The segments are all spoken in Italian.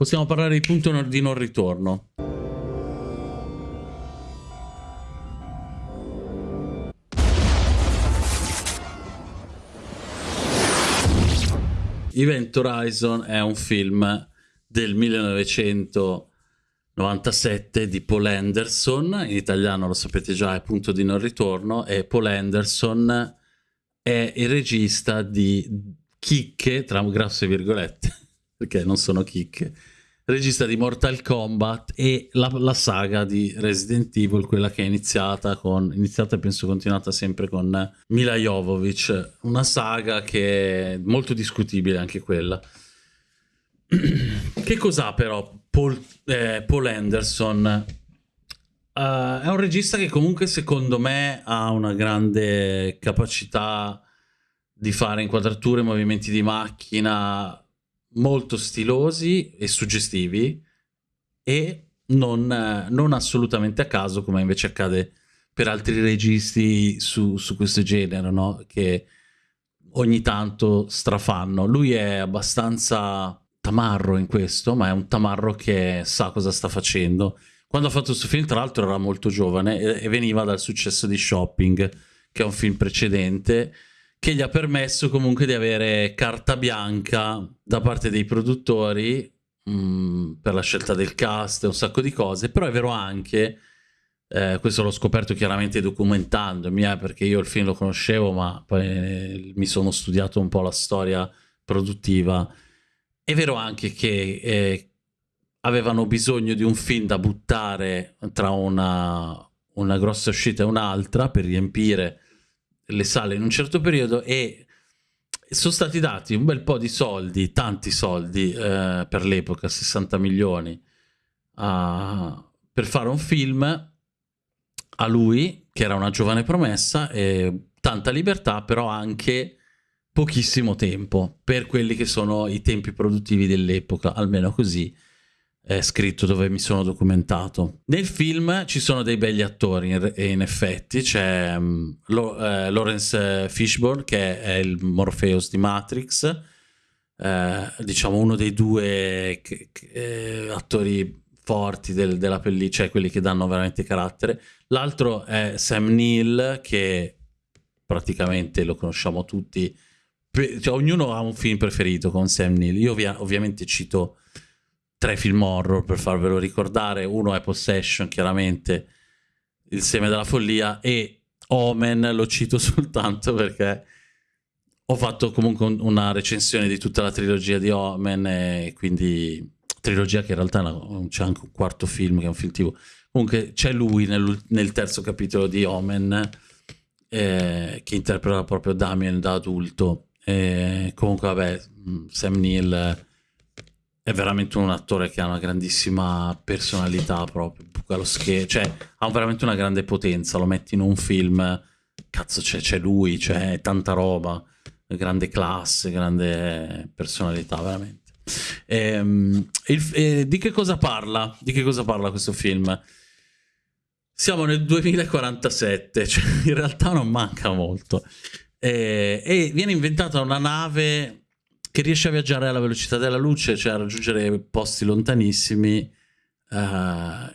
Possiamo parlare di punto di non ritorno. Event Horizon è un film del 1997 di Paul Anderson, in italiano lo sapete già è Punto di non ritorno, e Paul Anderson è il regista di chicche, tra grosse virgolette, perché non sono chicche, regista di Mortal Kombat e la, la, saga di Resident Evil, quella che è iniziata con, iniziata e penso continuata sempre con Mila Jovovich, una saga che è molto discutibile anche quella. che cos'ha però Paul, eh, Paul Anderson? Uh, è un regista che comunque secondo me ha una grande capacità di fare inquadrature, movimenti di macchina molto stilosi e suggestivi e non, non assolutamente a caso come invece accade per altri registi su, su questo genere, no? che ogni tanto strafanno. Lui è abbastanza tamarro in questo, ma è un tamarro che sa cosa sta facendo. Quando ha fatto questo film, tra l'altro, era molto giovane e, e veniva dal successo di Shopping, che è un film precedente, che gli ha permesso comunque di avere carta bianca da parte dei produttori mh, mm, per la scelta del cast e un sacco di cose, però è vero anche, eh, questo l'ho scoperto chiaramente documentandomi, eh, perché io il film lo conoscevo, ma poi eh, mi sono studiato un po' la storia produttiva, è vero anche che eh, avevano bisogno di un film da buttare tra una, una grossa uscita e un'altra per riempire le sale in un certo periodo e sono stati dati un bel po' di soldi, tanti soldi eh, per l'epoca, 60 milioni, uh, per fare un film a lui, che era una giovane promessa, e tanta libertà, però anche pochissimo tempo per quelli che sono i tempi produttivi dell'epoca, almeno così è scritto dove mi sono documentato. Nel film ci sono dei begli attori, in, in effetti, c'è um, Lo, eh, Lawrence Fishburne che è il Morpheus di Matrix, eh, diciamo uno dei due eh, attori forti del, della pellicola, cioè quelli che danno veramente carattere. L'altro è Sam Neill che praticamente lo conosciamo tutti, cioè, ognuno ha un film preferito con Sam Neill. Io ovvia ovviamente cito tre film horror per farvelo ricordare. Uno è Possession, chiaramente, Il seme della follia, e Omen lo cito soltanto perché ho fatto comunque una recensione di tutta la trilogia di Omen, e quindi trilogia che in realtà c'è anche un quarto film che è un film tv. Comunque c'è lui nel, nel, terzo capitolo di Omen eh, che interpreta proprio Damien da adulto. E comunque vabbè, Sam Neill è veramente un attore che ha una grandissima personalità proprio, cioè ha veramente una grande potenza, lo metti in un film, cazzo c'è lui, c'è tanta roba, grande classe, grande personalità veramente. Ehm, il, eh, di che cosa parla? Di che cosa parla questo film? Siamo nel 2047, cioè in realtà non manca molto. Eh, e viene inventata una nave che riesce a viaggiare alla velocità della luce, cioè a raggiungere posti lontanissimi uh,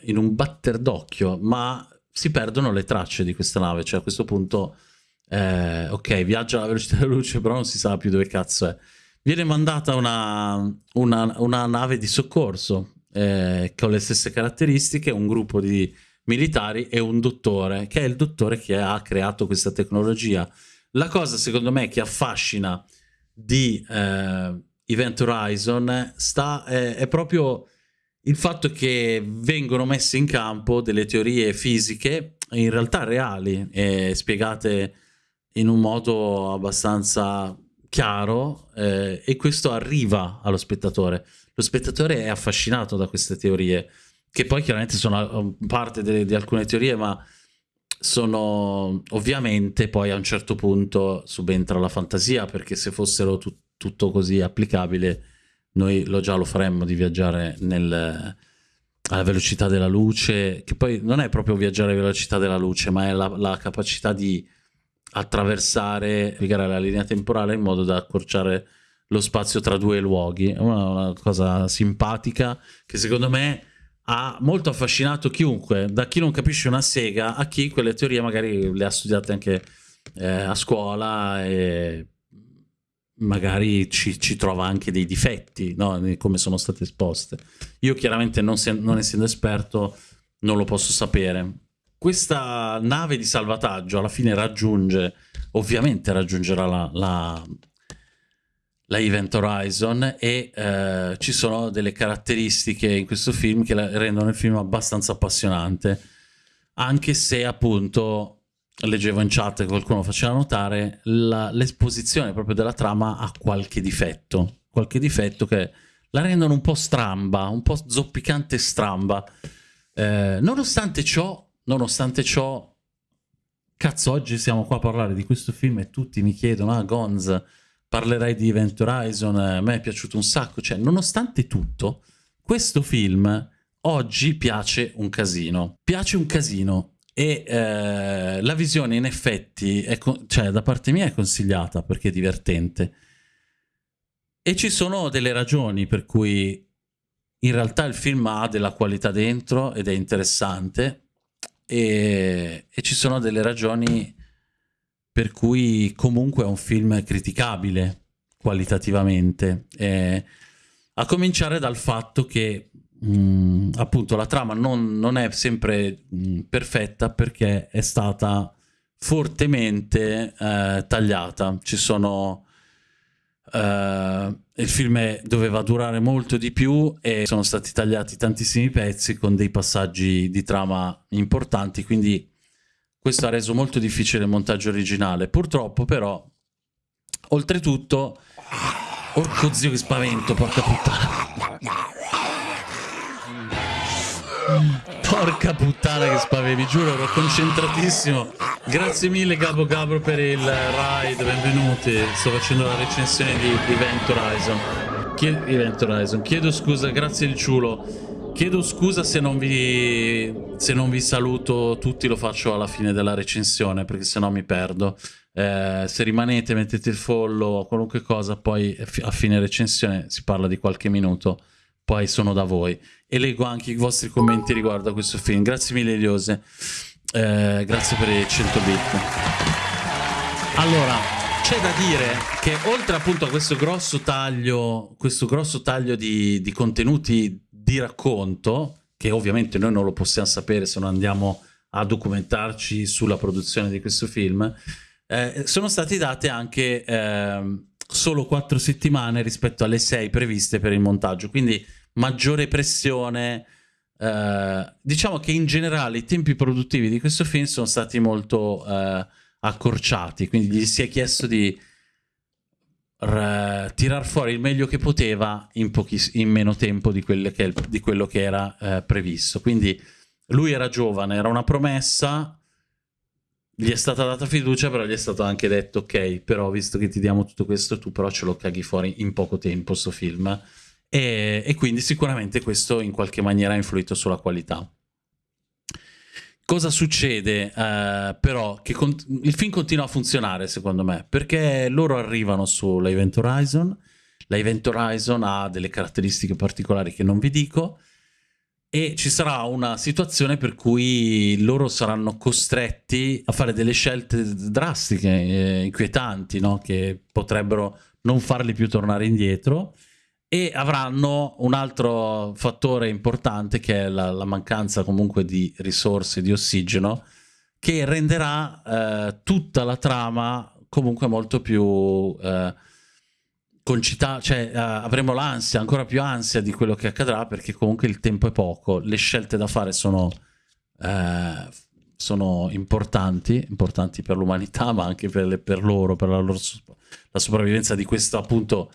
in un batter d'occhio, ma si perdono le tracce di questa nave, cioè a questo punto, eh, ok, viaggia alla velocità della luce, però non si sa più dove cazzo è. Viene mandata una, una, una nave di soccorso eh, con le stesse caratteristiche, un gruppo di militari e un dottore, che è il dottore che ha creato questa tecnologia. La cosa, secondo me, che affascina di eh, Event Horizon sta, eh, è proprio il fatto che vengono messe in campo delle teorie fisiche in realtà reali e spiegate in un modo abbastanza chiaro eh, e questo arriva allo spettatore. Lo spettatore è affascinato da queste teorie, che poi chiaramente sono parte de di alcune teorie, ma sono ovviamente poi a un certo punto subentra la fantasia perché se fossero tu tutto così applicabile noi lo già lo faremmo di viaggiare nel, alla velocità della luce che poi non è proprio viaggiare alla velocità della luce ma è la, la capacità di attraversare la linea temporale in modo da accorciare lo spazio tra due luoghi. È una, una cosa simpatica che secondo me ha molto affascinato chiunque, da chi non capisce una sega a chi quelle teorie magari le ha studiate anche eh, a scuola e magari ci, ci, trova anche dei difetti, no? come sono state esposte. Io chiaramente non, se, non essendo esperto non lo posso sapere. Questa nave di salvataggio alla fine raggiunge, ovviamente raggiungerà la, la la Event Horizon e eh, ci sono delle caratteristiche in questo film che rendono il film abbastanza appassionante. Anche se appunto leggevo in chat che qualcuno faceva notare l'esposizione proprio della trama ha qualche difetto. Qualche difetto che la rendono un po' stramba un po' zoppicante stramba. Eh, nonostante ciò nonostante ciò cazzo oggi siamo qua a parlare di questo film e tutti mi chiedono ah Gonz parlerai di Event Horizon, a me è piaciuto un sacco, cioè nonostante tutto, questo film oggi piace un casino, piace un casino. E eh, la visione in effetti, cioè da parte mia è consigliata perché è divertente. E ci sono delle ragioni per cui in realtà il film ha della qualità dentro ed è interessante. E, e ci sono delle ragioni per cui comunque è un film criticabile qualitativamente, eh, a cominciare dal fatto che mh, mm, appunto la trama non, non è sempre mh, mm, perfetta perché è stata fortemente eh, tagliata, ci sono... Uh, il film doveva durare molto di più e sono stati tagliati tantissimi pezzi con dei passaggi di trama importanti, quindi questo ha reso molto difficile il montaggio originale. Purtroppo però, oltretutto... Orco zio che spavento, porca puttana. Porca puttana che spavento, vi giuro, ero concentratissimo. Grazie mille Gabo Gabro per il ride, benvenuti. Sto facendo la recensione di Event Horizon. Chied Event Horizon. Chiedo scusa, grazie il ciulo. Chiedo scusa se non, vi, se non vi saluto tutti, lo faccio alla fine della recensione perché sennò mi perdo. Eh, se rimanete, mettete il follow, qualunque cosa, poi a fine recensione si parla di qualche minuto, poi sono da voi. E leggo anche i vostri commenti riguardo a questo film. Grazie mille Eliose, eh, grazie per i 100 bit. Allora, c'è da dire che oltre appunto a questo grosso taglio, questo grosso taglio di, di contenuti di racconto, che ovviamente noi non lo possiamo sapere se non andiamo a documentarci sulla produzione di questo film, eh, sono state date anche eh, solo quattro settimane rispetto alle sei previste per il montaggio, quindi maggiore pressione. Eh, diciamo che in generale i tempi produttivi di questo film sono stati molto eh, accorciati, quindi gli si è chiesto di tirar fuori il meglio che poteva in, in meno tempo di, che, di, quello che era eh, previsto. Quindi lui era giovane, era una promessa, gli è stata data fiducia, però gli è stato anche detto ok, però visto che ti diamo tutto questo, tu però ce lo caghi fuori in poco tempo sto film. E, e quindi sicuramente questo in qualche maniera ha influito sulla qualità. Cosa succede uh, però? Che il film continua a funzionare secondo me perché loro arrivano sulla Event Horizon, la Event Horizon ha delle caratteristiche particolari che non vi dico e ci sarà una situazione per cui loro saranno costretti a fare delle scelte drastiche, eh, inquietanti, no? che potrebbero non farli più tornare indietro e avranno un altro fattore importante che è la, la mancanza comunque di risorse di ossigeno che renderà eh, tutta la trama comunque molto più eh, concitata, cioè eh, avremo l'ansia, ancora più ansia di quello che accadrà perché comunque il tempo è poco, le scelte da fare sono, eh, sono importanti, importanti per l'umanità ma anche per, le, per loro, per la, loro, la sopravvivenza di questo appunto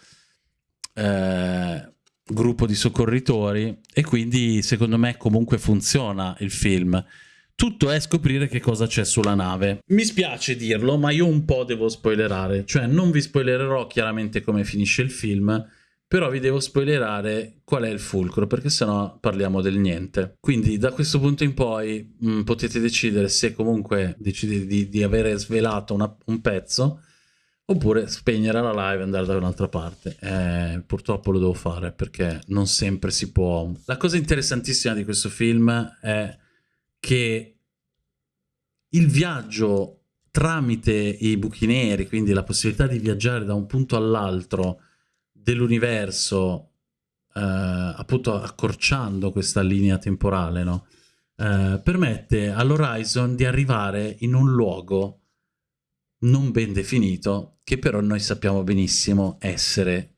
eh, gruppo di soccorritori e quindi secondo me comunque funziona il film. Tutto è scoprire che cosa c'è sulla nave. Mi spiace dirlo, ma io un po' devo spoilerare. Cioè, non vi spoilererò chiaramente come finisce il film, però vi devo spoilerare qual è il fulcro, perché sennò parliamo del niente. Quindi da questo punto in poi mh, mm, potete decidere se comunque decidete di, di avere svelato una, un pezzo Oppure spegnere la live e andare da un'altra parte. Eh, purtroppo lo devo fare perché non sempre si può. La cosa interessantissima di questo film è che il viaggio tramite i buchi neri, quindi la possibilità di viaggiare da un punto all'altro dell'universo, eh, appunto accorciando questa linea temporale, no? eh, permette all'Horizon di arrivare in un luogo non ben definito, che però noi sappiamo benissimo essere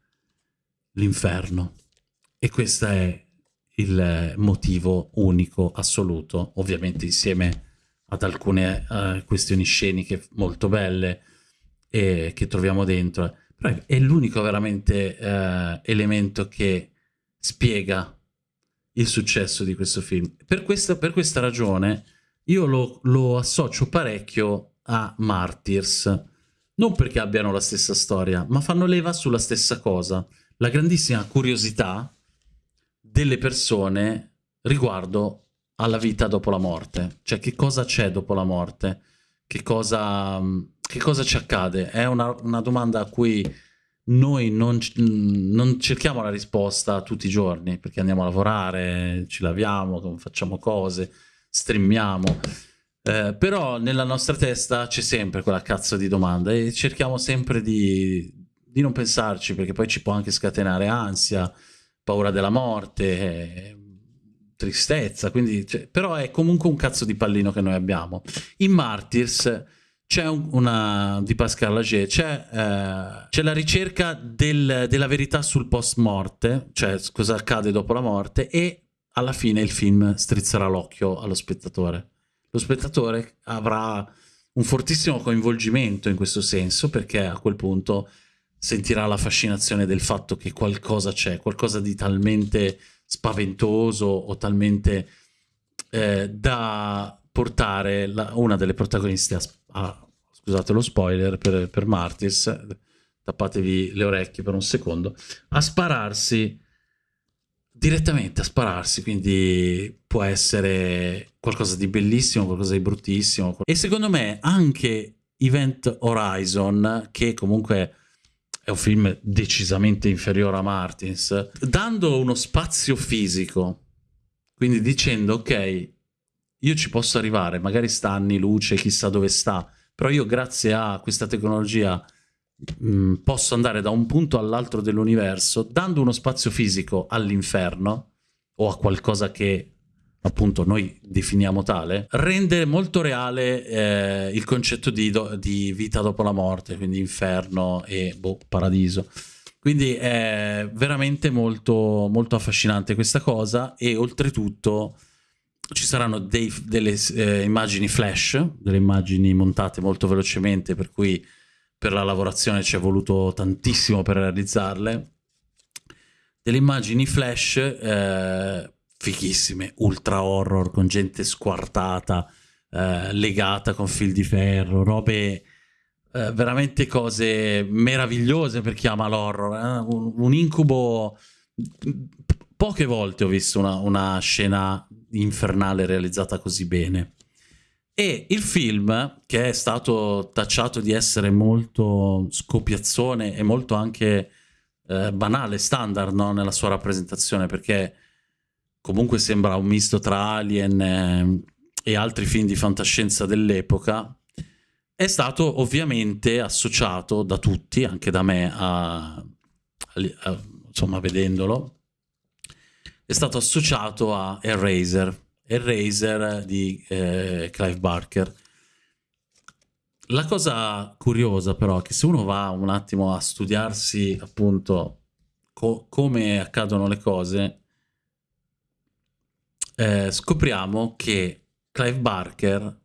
l'inferno. E questo è il motivo unico, assoluto, ovviamente insieme ad alcune uh, questioni sceniche molto belle e che troviamo dentro. Però è l'unico veramente uh, elemento che spiega il successo di questo film. Per questa, per questa ragione io lo, lo associo parecchio a Martyrs, non perché abbiano la stessa storia, ma fanno leva sulla stessa cosa, la grandissima curiosità delle persone riguardo alla vita dopo la morte, cioè che cosa c'è dopo la morte, che cosa, che cosa ci accade, è una, una domanda a cui noi non, non, cerchiamo la risposta tutti i giorni, perché andiamo a lavorare, ci laviamo, facciamo cose, streamiamo, eh, però nella nostra testa c'è sempre quella cazzo di domanda e cerchiamo sempre di, di, non pensarci perché poi ci può anche scatenare ansia, paura della morte, eh, tristezza, quindi, cioè, però è comunque un cazzo di pallino che noi abbiamo. In Martyrs c'è un, una di Pascal Lager, c'è eh, la ricerca del, della verità sul post morte, cioè cosa accade dopo la morte e alla fine il film strizzerà l'occhio allo spettatore lo spettatore avrà un fortissimo coinvolgimento in questo senso perché a quel punto sentirà la fascinazione del fatto che qualcosa c'è, qualcosa di talmente spaventoso o talmente eh, da portare la, una delle protagoniste a, a, scusate lo spoiler per, per Martis, tappatevi le orecchie per un secondo, a spararsi direttamente a spararsi, quindi può essere qualcosa di bellissimo, qualcosa di bruttissimo. E secondo me anche Event Horizon, che comunque è un film decisamente inferiore a Martins, dando uno spazio fisico, quindi dicendo ok, io ci posso arrivare, magari sta anni luce, chissà dove sta, però io grazie a questa tecnologia Mm, posso andare da un punto all'altro dell'universo dando uno spazio fisico all'inferno o a qualcosa che appunto noi definiamo tale, rende molto reale eh, il concetto di, do, di, vita dopo la morte, quindi inferno e boh, paradiso. Quindi è veramente molto, molto affascinante questa cosa e oltretutto ci saranno dei, delle eh, immagini flash, delle immagini montate molto velocemente per cui per la lavorazione ci è voluto tantissimo per realizzarle. Delle immagini flash eh, fichissime, ultra horror, con gente squartata, eh, legata con fil di ferro, robe... Eh, veramente cose meravigliose per chi ama l'horror. Eh? Un, un, incubo. Poche volte ho visto una, una scena infernale realizzata così bene. E il film, che è stato tacciato di essere molto scopiazzone e molto anche eh, banale, standard no? nella sua rappresentazione, perché comunque sembra un misto tra Alien eh, e altri film di fantascienza dell'epoca, è stato ovviamente associato da tutti, anche da me, a, a, a, insomma, vedendolo, è stato associato a Eraser, Eraser di eh, Clive Barker. La cosa curiosa però è che se uno va un attimo a studiarsi appunto co come accadono le cose, eh, scopriamo che Clive Barker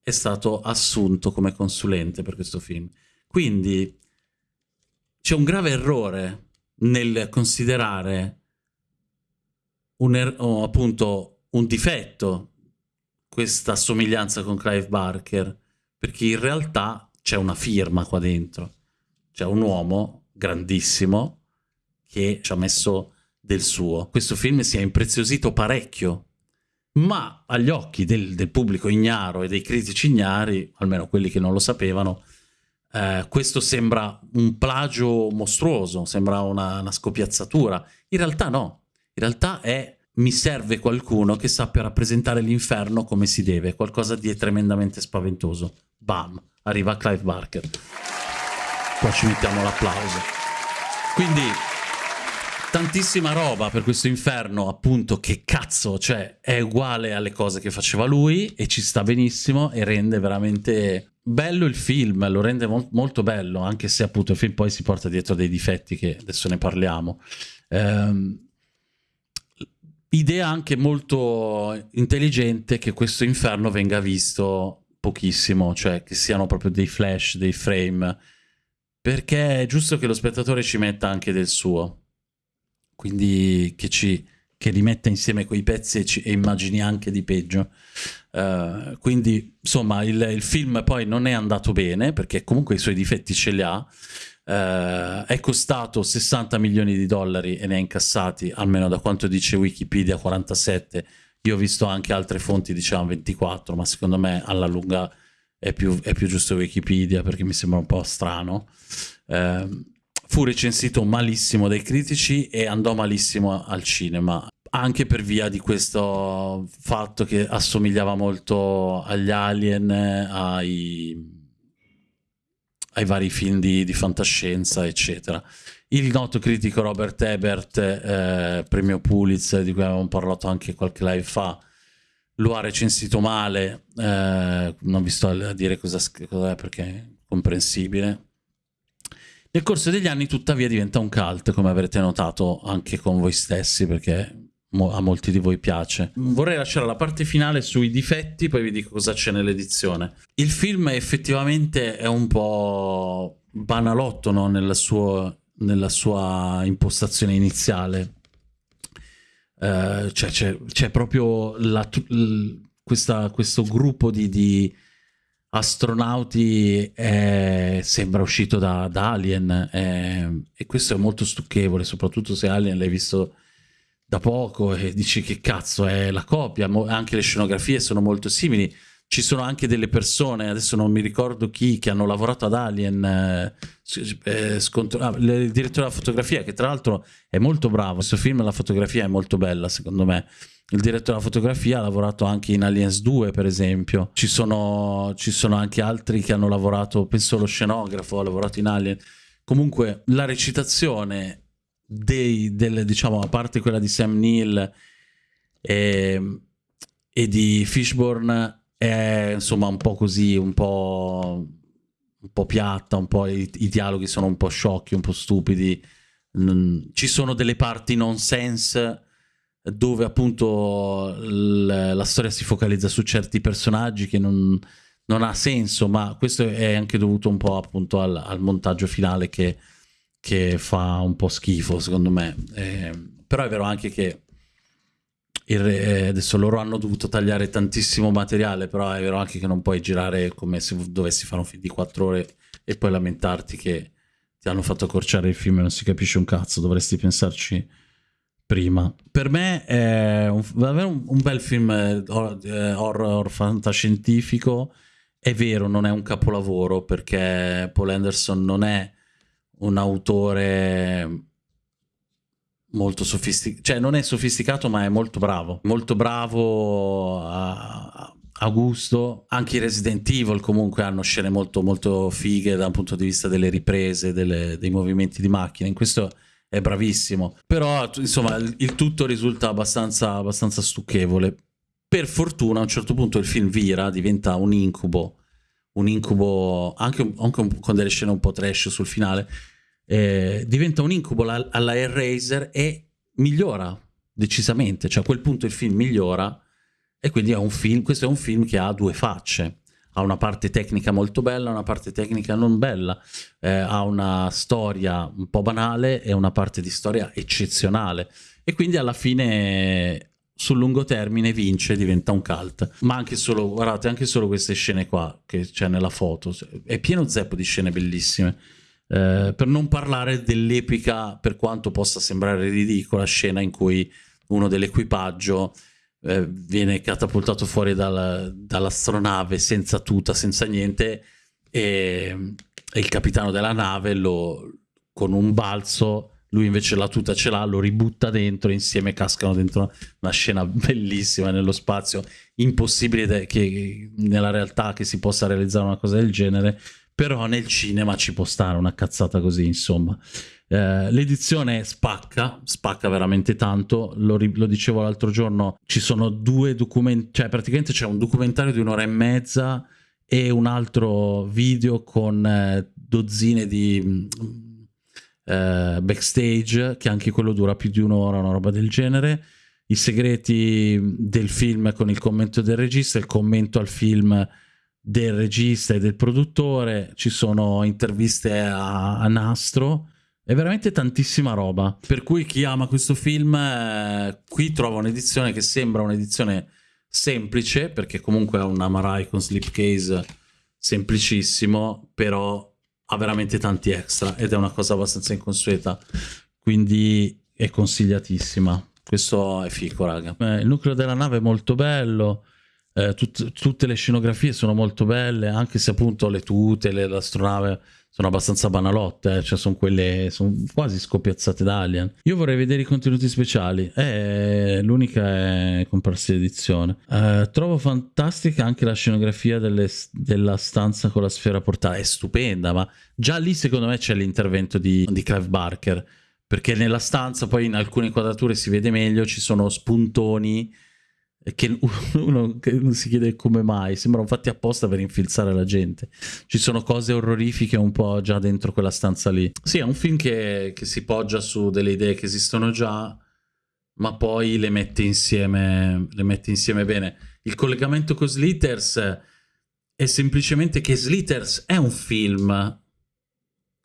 è stato assunto come consulente per questo film. Quindi c'è un grave errore nel considerare un er appunto un difetto questa somiglianza con Clive Barker, perché in realtà c'è una firma qua dentro, c'è un uomo grandissimo che ci ha messo del suo. Questo film si è impreziosito parecchio, ma agli occhi del, del pubblico ignaro e dei critici ignari, almeno quelli che non lo sapevano, eh, questo sembra un plagio mostruoso, sembra una, una scopiazzatura. In realtà no, in realtà è mi serve qualcuno che sappia rappresentare l'inferno come si deve, qualcosa di tremendamente spaventoso. Bam, arriva Clive Barker. Qua ci mettiamo l'applauso. Quindi tantissima roba per questo inferno, appunto, che cazzo, cioè è uguale alle cose che faceva lui e ci sta benissimo e rende veramente bello il film, lo rende mo molto bello, anche se appunto il film poi si porta dietro dei difetti che adesso ne parliamo. Ehm, idea anche molto intelligente che questo inferno venga visto pochissimo, cioè che siano proprio dei flash, dei frame, perché è giusto che lo spettatore ci metta anche del suo, quindi che ci che rimetta insieme quei pezzi e, ci, e immagini anche di peggio. Uh, quindi insomma il, il, film poi non è andato bene perché comunque i suoi difetti ce li ha. Uh, è costato 60 milioni di dollari e ne ha incassati, almeno da quanto dice Wikipedia, 47. Io ho visto anche altre fonti, dicevano 24, ma secondo me alla lunga è più, è più giusto Wikipedia perché mi sembra un po' strano. Uh, fu recensito malissimo dai critici e andò malissimo al cinema anche per via di questo fatto che assomigliava molto agli Alien, ai, ai vari film di, di, fantascienza, eccetera. Il noto critico Robert Ebert, eh, premio Pulitzer, di cui avevamo parlato anche qualche live fa, lo ha recensito male, eh, non vi sto a dire cosa, cosa è perché è comprensibile. Nel corso degli anni tuttavia diventa un cult, come avrete notato anche con voi stessi, perché a molti di voi piace. Vorrei lasciare la parte finale sui difetti, poi vi dico cosa c'è nell'edizione. Il film effettivamente è un po' banalotto no? nella, suo, nella, sua impostazione iniziale. Uh, cioè c'è proprio la, questa, questo gruppo di, di astronauti è, sembra uscito da, da Alien è, e questo è molto stucchevole, soprattutto se Alien l'hai visto da poco e dici che cazzo è la copia, anche le scenografie sono molto simili. Ci sono anche delle persone, adesso non mi ricordo chi, che hanno lavorato ad Alien, eh, eh, ah, il direttore della fotografia, che tra l'altro è molto bravo. Questo film, la fotografia è molto bella, secondo me. Il direttore della fotografia ha lavorato anche in Aliens 2, per esempio. Ci sono, ci sono anche altri che hanno lavorato, penso lo scenografo, ha lavorato in Alien. Comunque, la recitazione dei, delle, diciamo, a parte quella di Sam Neill e, e di Fishburne, è insomma un po' così, un po', un po piatta, un po' i, i, dialoghi sono un po' sciocchi, un po' stupidi. Ci sono delle parti nonsense dove appunto la storia si focalizza su certi personaggi che non, non, ha senso, ma questo è anche dovuto un po' appunto al, al montaggio finale che che fa un po' schifo secondo me. Eh, però è vero anche che re, eh, adesso loro hanno dovuto tagliare tantissimo materiale, però è vero anche che non puoi girare come se dovessi fare un film di 4 ore e poi lamentarti che ti hanno fatto accorciare il film e non si capisce un cazzo, dovresti pensarci prima. Per me è un, davvero un, un bel film eh, horror, horror fantascientifico, è vero, non è un capolavoro perché Paul Anderson non è un autore molto sofisticato, cioè non è sofisticato ma è molto bravo, molto bravo a, a, gusto, anche i Resident Evil comunque hanno scene molto molto fighe dal punto di vista delle riprese, delle, dei movimenti di macchina, in questo è bravissimo, però insomma il, il tutto risulta abbastanza, abbastanza stucchevole. Per fortuna a un certo punto il film vira, diventa un incubo un incubo anche, anche, con delle scene un po' trash sul finale eh, diventa un incubo alla, alla Hellraiser e migliora decisamente. Cioè a quel punto il film migliora e quindi è un film questo è un film che ha due facce. Ha una parte tecnica molto bella una parte tecnica non bella. Eh, ha una storia un po' banale e una parte di storia eccezionale. E quindi alla fine sul lungo termine vince, diventa un cult. Ma anche solo, guardate, anche solo queste scene qua che c'è nella foto, è pieno zeppo di scene bellissime. Eh, per non parlare dell'epica, per quanto possa sembrare ridicola, scena in cui uno dell'equipaggio eh, viene catapultato fuori dal, dall'astronave senza tuta, senza niente, e, e il capitano della nave lo, con un balzo lui invece la tuta ce l'ha, lo ributta dentro e insieme cascano dentro una scena bellissima nello spazio, impossibile che nella realtà che si possa realizzare una cosa del genere, però nel cinema ci può stare una cazzata così, insomma. Eh, l'edizione spacca, spacca veramente tanto, lo, lo dicevo l'altro giorno, ci sono due documenti, cioè praticamente c'è un documentario di un'ora e mezza e un altro video con eh, dozzine di eh, backstage, che anche quello dura più di un'ora, una roba del genere. I segreti del film con il commento del regista, il commento al film del regista e del produttore, ci sono interviste a, a nastro, è veramente tantissima roba. Per cui chi ama questo film, eh, qui trova un'edizione che sembra un'edizione semplice, perché comunque ha una Marai con slipcase semplicissimo, però ha veramente tanti extra ed è una cosa abbastanza inconsueta, quindi è consigliatissima. Questo è fico, raga. Eh, il nucleo della nave è molto bello, eh, tut tutte le scenografie sono molto belle, anche se appunto le tute, l'astronave sono abbastanza banalotte, eh, cioè sono quelle, sono quasi scoppiazzate da Alien. Io vorrei vedere i contenuti speciali, eh, l'unica è comprarsi l'edizione. Eh, trovo fantastica anche la scenografia delle, della stanza con la sfera portale, è stupenda, ma già lì secondo me c'è l'intervento di, di Clive Barker, perché nella stanza poi in alcune inquadrature si vede meglio, ci sono spuntoni che uno che si chiede come mai, sembrano fatti apposta per infilzare la gente. Ci sono cose orrorifiche un po' già dentro quella stanza lì. Sì, è un film che, che si poggia su delle idee che esistono già, ma poi le mette insieme, le mette insieme bene. Il collegamento con Slitters è semplicemente che Slitters è un film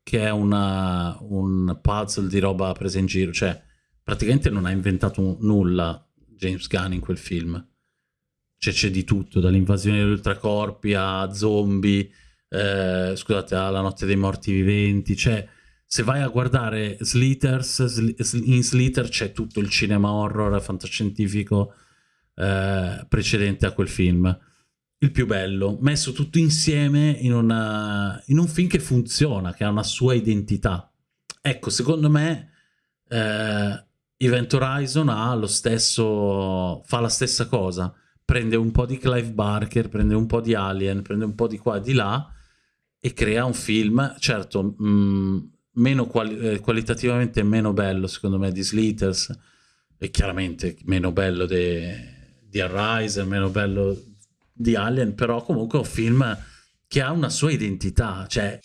che è una, un puzzle di roba presa in giro, cioè praticamente non ha inventato nulla James Gunn in quel film. Cioè c'è di tutto, dall'invasione degli ultracorpi a zombie, eh, scusate, alla notte dei morti viventi, cioè se vai a guardare Sleeters, in Sleeter c'è tutto il cinema horror fantascientifico eh, precedente a quel film. Il più bello, messo tutto insieme in, una, in un film che funziona, che ha una sua identità. Ecco, secondo me eh, Event Horizon ha lo stesso, fa la stessa cosa, prende un po' di Clive Barker, prende un po' di Alien, prende un po' di qua e di là e crea un film, certo, mh, mm, meno quali eh, qualitativamente meno bello secondo me di Sleeters e chiaramente meno bello di Arise, meno bello di Alien, però comunque è un film che ha una sua identità, cioè